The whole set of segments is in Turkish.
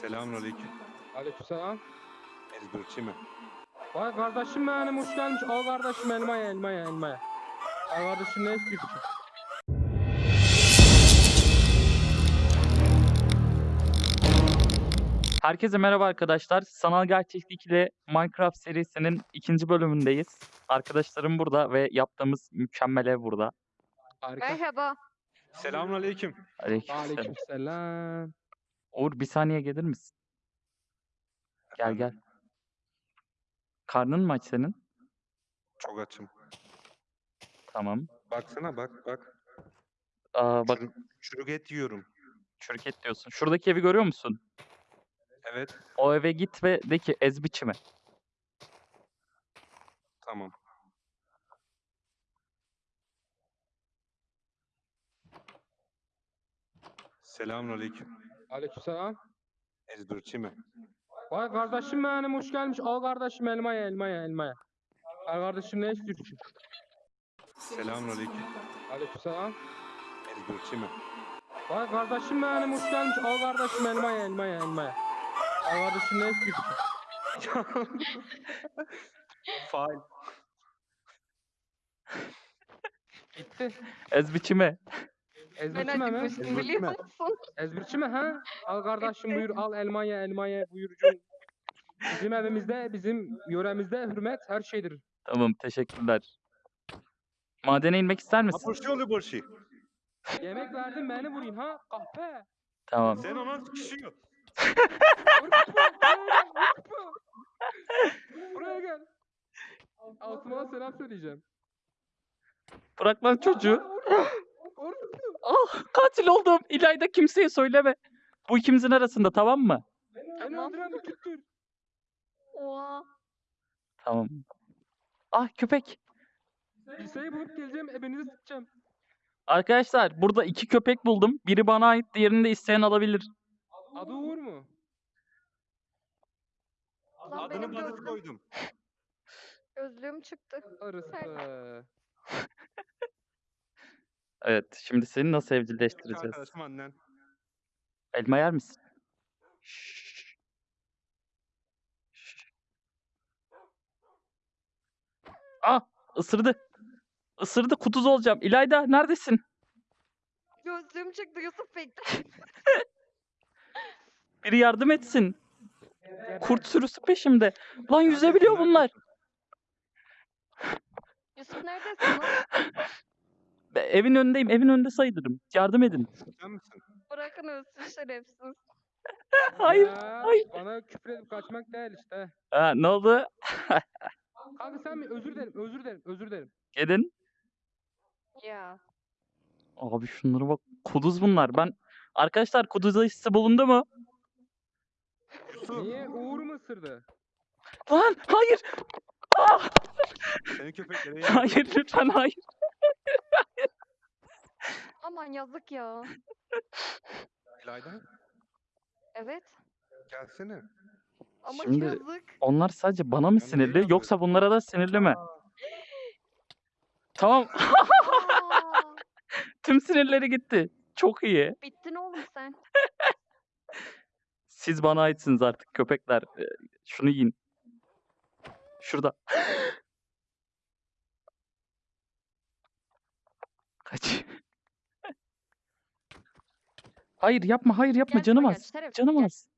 Selamünaleyküm. Aleykümselam. Ezberçi mi? Vay kardeşim benim hoş gelmiş. Al kardeşim elmaya elmaya elmaya. Al kardeşim ne istiyorsun? Herkese merhaba arkadaşlar. Sanal gerçeklik ile Minecraft serisinin ikinci bölümündeyiz. Arkadaşlarım burada ve yaptığımız mükemmel ev burada. Harika. Merhaba. Selamünaleyküm. Aleykümselam. Aleykümselam. Uğur bir saniye gelir misin? Gel gel. Karnın mı aç senin? Çok açım. Tamam. Baksana bak bak. Aa, bak Çürük, çürük et yiyorum. çürük et diyorsun. Şuradaki evi görüyor musun? Evet. O eve git ve de ki ez biçimi. Tamam. Selamünaleyküm. Aleykümselam. Ezberçi mi? Vay kardeşim benim hoş gelmiş. Al kardeşim elmaya elmaya elmaya. Al kardeşim ne istiyorsun? Selamünaleyküm. Aleykümselam. Ezberçi mi? Vay kardeşim benim hoş gelmiş. Al kardeşim elmaya elmaya elmaya. Al kardeşim ne istiyorsun? Fail. Gitti. Ez biçimi. Ezbirçi mi hemen? Ezberçi biliyor mi? musun? Ezbirçi mi ha? Al kardeşim buyur al elmaya elmaya buyurcum. Bizim evimizde, bizim yöremizde hürmet her şeydir. Tamam teşekkürler. Madene inmek ister misin? Apırşı oluyor borçi. Yemek verdim beni vurayım ha kahpe. Tamam. Sen ona sıkışıyor. Buraya gel. Altıma selam söyleyeceğim. Bırak lan çocuğu. Katil oldum. İlayda kimseye söyleme. Bu ikimizin arasında tamam mı? Beni Tamam. öldüren bir küttür. Oha. Tamam. Ah köpek. Liseyi bulup geleceğim ebenizi sıkacağım. Arkadaşlar burada iki köpek buldum. Biri bana ait, diğerini de isteyen alabilir. Adı Uğur mu? Lan Adını Barış gözlüğüm, koydum. gözlüğüm çıktı. Arısı. Evet, şimdi seni nasıl evcilleştireceğiz? Arkadaşım annen. Elma yer misin? Şşş. Şşş. Ah, ısırdı. Isırdı, kutuz olacağım. İlayda neredesin? Gözlüğüm çıktı Yusuf bekle. Biri yardım etsin. Kurt sürüsü peşimde. Lan yüzebiliyor bunlar. Yusuf neredesin lan? Be- Evin önündeyim, evin önünde sayılırım. Yardım edin. Sen misin? Bırakın ölsün şerefsiz. Hayır, Ya, hayır. Bana küfür edip kaçmak değil işte. Ha, ne oldu? Kanka sen mi? Özür dilerim, özür dilerim, özür dilerim. Gelin. Ya. Abi şunlara bak. Kuduz bunlar. Ben Arkadaşlar kuduz aşısı bulundu mu? Niye? Uğur mu ısırdı? Lan hayır. Ah, Senin köpeklere hayır lütfen hayır. Aman yazık ya. İlayda Evet. gelsene. Ama Şimdi- yazık. Onlar sadece bana mı Yani sinirli yoksa bunlara da sinirli mi? Tamam. Aa, Tüm sinirleri gitti. Çok iyi. bittin oğlum sen. Siz bana aitsiniz artık köpekler. Ee, Şunu yiyin. Şurada. Kaç. Hayır yapma hayır yapma Gel canım buraya, az. Canım gel. az.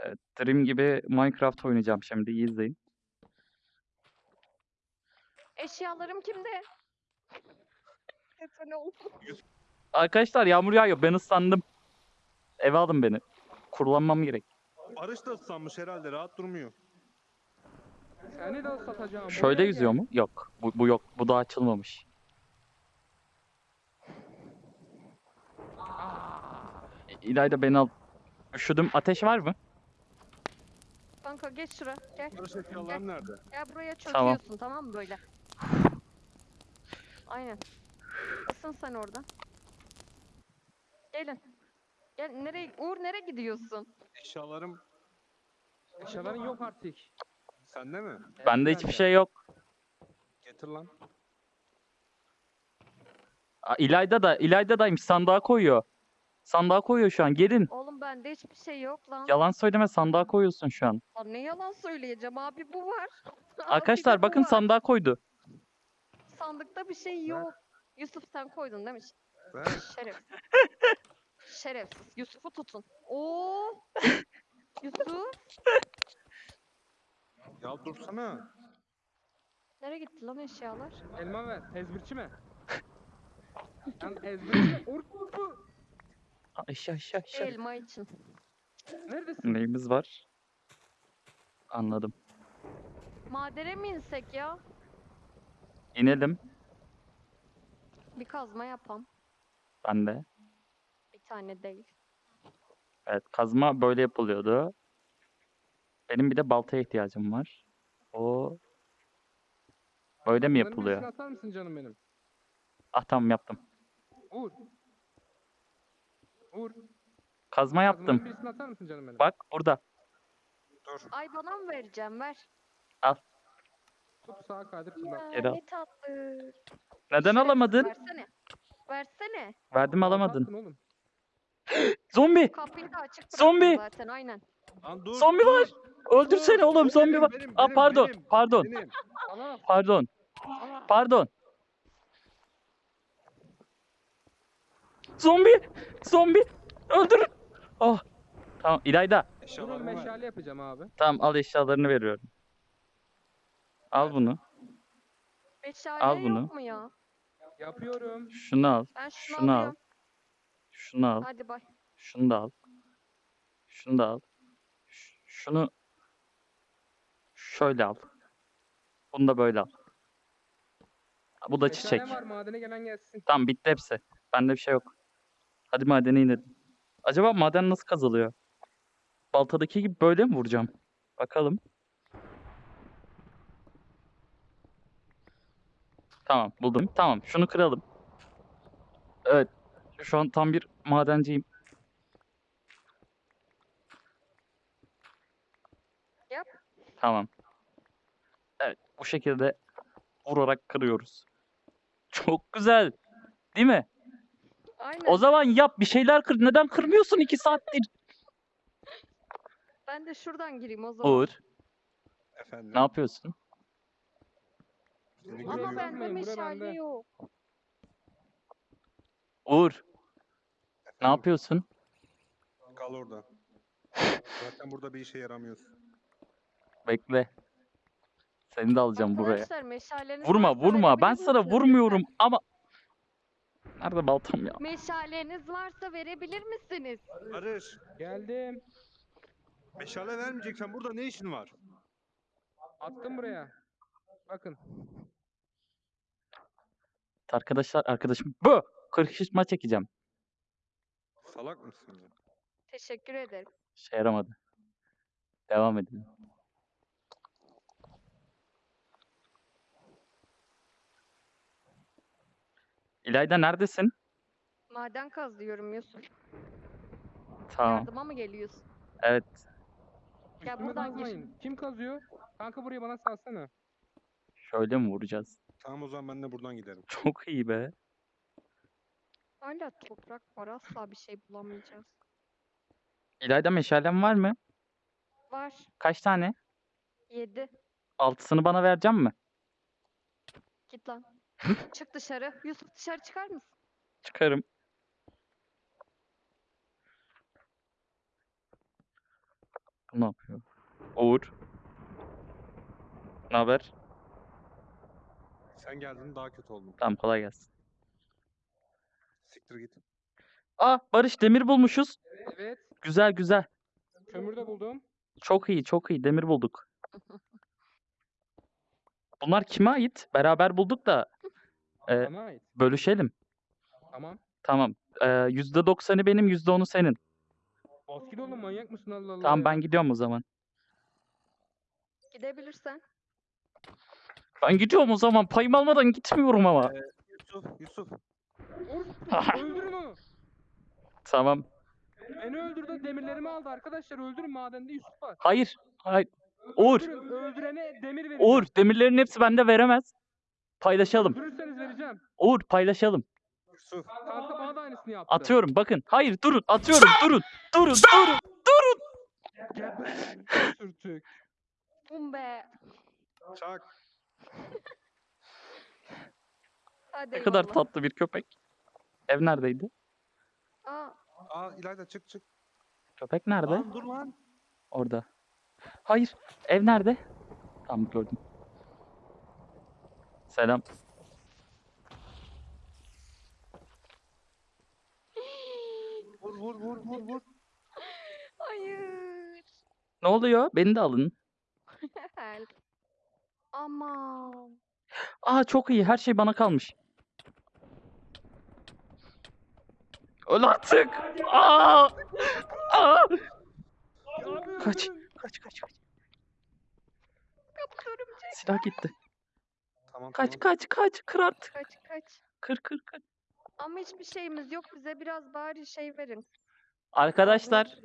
Evet, Dream gibi Minecraft oynayacağım şimdi iyi izleyin. Eşyalarım kimde? Yeter oldu. Arkadaşlar yağmur yağıyor ben ıslandım. Eve alın beni. Kurulanmam gerek. Barış da ıslanmış herhalde rahat durmuyor. Seni de satacağım. Şöyle yüzüyor mu? Yok. Bu, bu yok. Bu daha açılmamış. İlayda beni al. Üşüdüm. Ateş var mı? Kanka geç şura. Gel. Barış eşyalarım nerede? Gel buraya Tamam. çöküyorsun tamam mı böyle? Aynen. Isın sen orada. Gelin. Gel nereye Uğur nereye gidiyorsun? Eşyalarım Eşyaların yok artık. sende mi? Bende hiçbir şey yok. Getir lan. Aa, İlayda da İlayda daymış sandığa koyuyor. Sandığa koyuyor şu an. Gelin. Oğlum bende hiçbir şey yok lan. Yalan söyleme sandığa koyuyorsun şu an. Lan ne yalan söyleyeceğim abi bu var. Abi Arkadaşlar bu bakın var. sandığa koydu. Sandıkta bir şey yok. Yusuf sen koydun değil mi? Ver. Şeref. Şerefsiz. Yusuf'u tutun. Oo. Yusuf. Ya dursana. Nereye gitti lan eşyalar? Elma ver. Ezbirçi mi? Lan ezbirçi. Urku. Aa, Aşağı aşağı aşağı. Elma için. Neredesin? Neyimiz var? Anladım. Madene mi insek ya? İnelim. Bir kazma yapam. Ben de. Bir tane değil. Evet kazma böyle yapılıyordu. Benim bir de baltaya ihtiyacım var. O böyle mi Bunların yapılıyor? birisini atar mısın canım benim? Ah tamam yaptım. Uğur. Uğur. Kazma yaptım. birisini atar mısın canım benim? Bak burada. Dur. Ay bana mı vereceğim? Ver. Tut sağa kaydır. Ya Geri al. ne tatlı. Neden alamadın? Versene. Versene. Verdim alamadın. Atarsın oğlum. Zombi! Kapıyı da açık Zombi! zaten aynen. Lan dur. Zombi var! Öldürsene oğlum Benim, zombi var. benim, Aa pardon, benim, pardon, benim. Pardon, pardon. Zombi! Zombi! Öldür! Oh! Tamam İlayda. Durun Eşyalarımı ver. meşale yapacağım abi. Tamam al eşyalarını veriyorum. Al bunu. Meşale bunu. yok mu ya? Yapıyorum. Şunu al. Ben şunu, Şunu al. alıyorum. Şunu al. Hadi bay. Şunu da al. Şunu da al. Ş- Şunu şöyle al. Bunu da böyle al. Bu da Meşale çiçek. var madene gelen gelsin. Tamam bitti hepsi. Bende bir şey yok. Hadi madene inelim. Acaba maden nasıl kazılıyor? Baltadaki gibi böyle mi vuracağım? Bakalım. Tamam buldum. Tamam şunu kıralım. Evet. Şu an tam bir madenciyim. Yap. Tamam. Evet bu şekilde vurarak kırıyoruz. Çok güzel. Değil mi? Aynen. O zaman yap bir şeyler kır. Neden kırmıyorsun iki saattir? Ben de şuradan gireyim o zaman. Uğur Efendim. ne yapıyorsun? Seni Ama görüyorum. bende bura meşale bende. yok. Uğur ne Efendim, yapıyorsun? Kal orada. Zaten burada bir işe yaramıyorsun. Bekle. Seni de alacağım buraya. Arkadaşlar meşaleniz Vurma varsa vurma. Ben sana vurmuyorum ama Nerede baltam ya? Meşaleniz varsa verebilir misiniz? Barış. Geldim. Meşale vermeyeceksen burada ne işin var? Attım buraya. Bakın. Arkadaşlar arkadaşım bu. Kırışma çekeceğim. Salak mısın ya? Teşekkür ederim. Şey yaramadı. Devam edelim. İlayda neredesin? Maden kazıyorum Yusuf. Tamam. Yardıma mı geliyorsun? Evet. Ya Üstüme buradan kazmayın. Kim kazıyor? Kanka buraya bana salsana. Şöyle mi vuracağız? Tamam o zaman ben de buradan giderim. Çok iyi be. Hala toprak var asla bir şey bulamayacağız. İlayda meşalem var mı? Var. Kaç tane? 7. Altısını bana vereceğim mi? Git lan. Çık dışarı. Yusuf dışarı çıkar mısın? Çıkarım. Ne yapıyor? Uğur. Ne haber? Sen geldin daha kötü oldum. Tamam kolay gelsin. Siktir git. Aa Barış demir bulmuşuz. Evet. Güzel güzel. Kömür de buldum. Çok iyi çok iyi demir bulduk. Bunlar kime ait? Beraber bulduk da e, Bana ait. bölüşelim. Tamam. Tamam. Ee, %90'ı benim %10'u senin. Bas git oğlum manyak mısın Allah Allah Tamam ya. ben gidiyorum o zaman. Gidebilirsen. Ben gidiyorum o zaman. Payımı almadan gitmiyorum ama. Yusuf, Yusuf. Uğur, öldürün onu. Tamam. Beni öldürdü demirlerimi aldı arkadaşlar öldürün madende Yusuf var. Hayır. Hayır. Uğur. Öldürün, öldürene demir vereceğim. Uğur demirlerin hepsi bende veremez. Paylaşalım. Öldürürseniz vereceğim. Uğur paylaşalım. Kanka bana da aynısını yaptı. Atıyorum bakın. Hayır durun. Atıyorum. Durun. Durun. Durun. Geber. Sürtük. Bum be. Çak. Hadi Ne kadar eyvallah. tatlı bir köpek. Ev neredeydi? Aa, Aa İlayda çık çık. Köpek nerede? Lan dur lan. Orada. Hayır. Ev nerede? Tamam gördüm. Selam. Vur vur vur vur vur. hayır. Ne oluyor? Beni de alın. Help. Aman. Aa çok iyi. Her şey bana kalmış. Öl artık. Aa! Aa! Kaç. Kaç kaç kaç. Silah gitti. Tamam Kaç tamam. kaç kaç. Kır artık. Kaç kaç. Kır kır kır. Ama hiçbir şeyimiz yok. Bize biraz bari şey verin. Arkadaşlar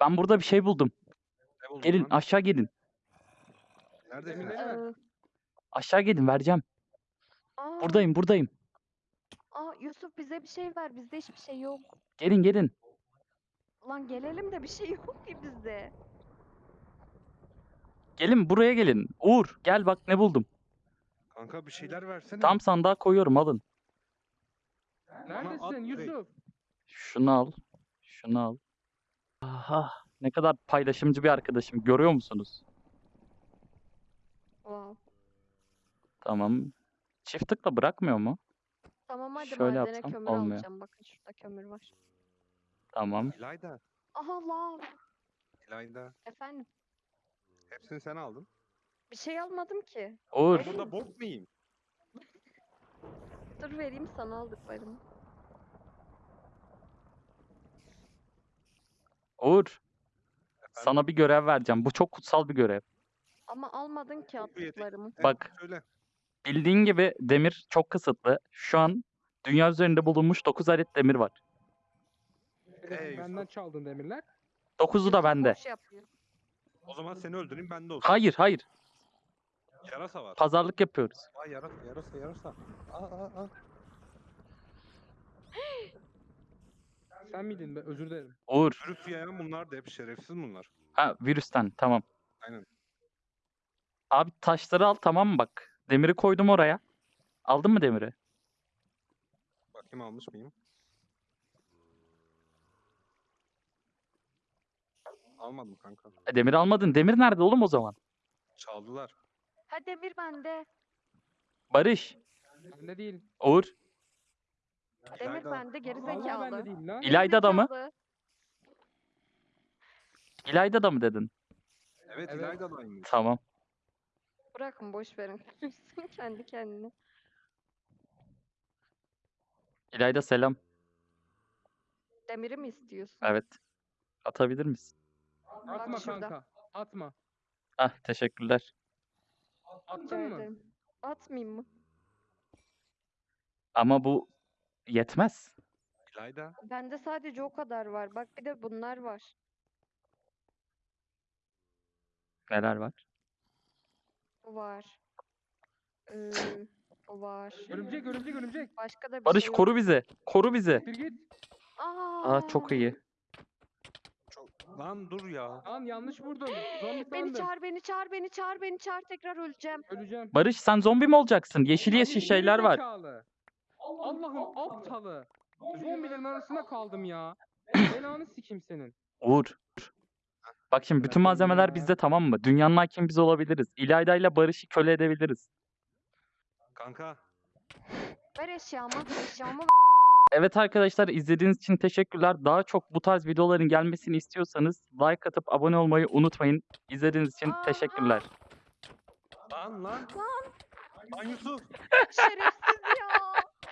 ben burada bir şey buldum. Ne buldun Gelin lan? aşağı gelin. Neredesin? Emin'e- Ee, Aşağı gelin vereceğim. aa, Buradayım buradayım. Aa, Yusuf bize bir şey ver. Bizde hiçbir şey yok. Gelin gelin. Lan gelelim de bir şey yok ki bizde. Gelin buraya gelin. Uğur gel bak ne buldum. Kanka bir şeyler versene. Tam sandığa koyuyorum alın. Neredesin. Yusuf? Şunu al. Şunu al. Aha ne kadar paylaşımcı bir arkadaşım görüyor musunuz? Wow. Tamam. Çift tıkla bırakmıyor mu? Tamam hadi Şöyle madene yapsam kömür olmuyor. alacağım. Bakın şurada kömür var. Tamam. İlayda. Aha lav. İlayda. Efendim. Hepsini sen aldın. Bir şey almadım ki. Uğur. Ben burada bok muyum? Dur vereyim sana aldıklarımı. Uğur. Sana bir görev vereceğim. Bu çok kutsal bir görev. Ama almadın ki. Evet, Bak. Söyle. Bildiğin gibi demir çok kısıtlı. Şu an dünya üzerinde bulunmuş 9 adet demir var. Ey Benden çaldın demirler. 9'u da bende. boş yapıyor. O zaman seni öldüreyim ben de olsun. Hayır hayır. Yarasa var. Pazarlık yapıyoruz. Aa yarasa yarasa yarasa. Aa aa aa. Sen miydin be? Özür dilerim. Uğur. Virüs yayan bunlar da hep şerefsiz bunlar. Ha virüsten tamam. Aynen. Abi taşları al tamam mı bak. Demiri koydum oraya. Aldın mı demiri? Bakayım almış mıyım? Almadım kanka. E, demir almadın. Demir nerede oğlum o zaman? Çaldılar. Ha demir bende. Barış. Bende değil. Uğur. Demir İlayda. bende geri Vallahi değil lan. İlayda da mı? Gerizekalı. İlayda da mı dedin? Evet, Evet. İlayda da aynı. Tamam. Bırakın boş verin. Kendi kendine. İlayda selam. Demiri mi istiyorsun? Evet. Atabilir misin? Atma şurada. kanka. Atma. Ah teşekkürler. Rica Attın mı? ederim. Atmayayım mı? Ama bu yetmez. İlayda. Bende sadece o kadar var. Bak bir de bunlar var. Neler var? Bu var. Ee, var. Örümcek örümcek örümcek. Başka da bir Barış şey yok. koru bizi. Koru bizi. Bir git. Aa, Aa çok iyi. Lan dur ya. Lan yanlış vurdum. Zombi Beni sandım. çağır, beni çağır, beni çağır, beni çağır. Tekrar öleceğim. Öleceğim. Barış sen zombi mi olacaksın? Yeşil Abi yeşil geri şeyler var. zekalı. Allah'ın aptalı. Zombilerin arasında kaldım ya. Belanı sikim senin. Uğur. Bak şimdi bütün malzemeler bizde tamam mı? Dünyanın hakim biz olabiliriz. İlayda ile Barış'ı köle edebiliriz. Kanka. Ver eşyamı, eşyamı Evet arkadaşlar izlediğiniz için teşekkürler. Daha çok bu tarz videoların gelmesini istiyorsanız like atıp abone olmayı unutmayın. İzlediğiniz için Aa, teşekkürler. Lan lan. Lan Yusuf. şerefsiz